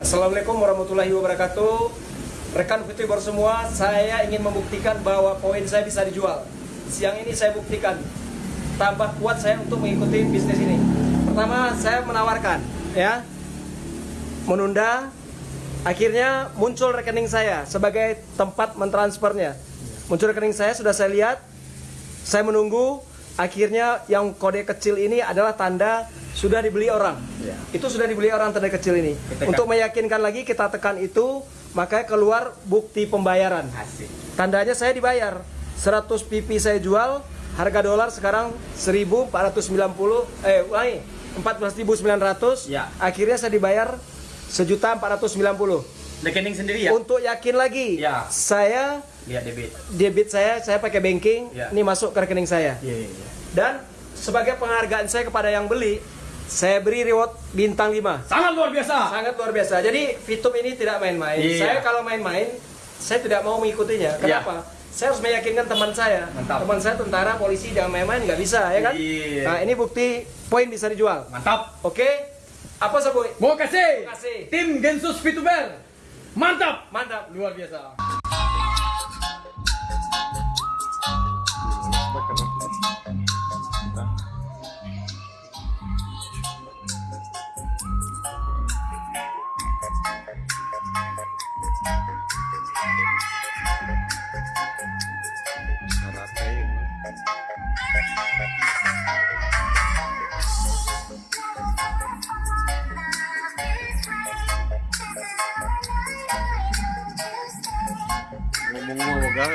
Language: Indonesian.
Assalamualaikum warahmatullahi wabarakatuh. Rekan VTuber semua, saya ingin membuktikan bahwa poin saya bisa dijual. Siang ini saya buktikan. Tambah kuat saya untuk mengikuti bisnis ini. Pertama, saya menawarkan ya. Menunda Akhirnya muncul rekening saya sebagai tempat mentransfernya. Muncul rekening saya, sudah saya lihat. Saya menunggu Akhirnya yang kode kecil ini adalah tanda sudah dibeli orang. Ya. Itu sudah dibeli orang tanda kecil ini. Kita Untuk meyakinkan lagi kita tekan itu, maka keluar bukti pembayaran. Asik. Tandanya saya dibayar. 100 pipi saya jual, harga dolar sekarang 1490 eh ulangi 14.900. Ya. Akhirnya saya dibayar sejuta 490. Rekening sendiri ya? Untuk yakin lagi, Ya. saya Lihat debit. debit saya saya pakai banking, Ya. ini masuk ke rekening saya. Iya, iya, iya. Dan sebagai penghargaan saya kepada yang beli, saya beri reward bintang 5. Sangat luar biasa. Sangat luar biasa. Jadi Fitum ini tidak main-main. Iya. Saya kalau main-main, saya tidak mau mengikutinya. Iya. Kenapa? Saya harus meyakinkan teman saya. Mantap. Teman saya tentara, polisi, jangan main-main, nggak bisa, ya kan? Iya. Nah, ini bukti poin bisa dijual. Mantap. Oke? Apa Saboy? Mau kasih. Kasih. Tim Gensus VTuber. Mantap. Mantap. Luar biasa. num lugar.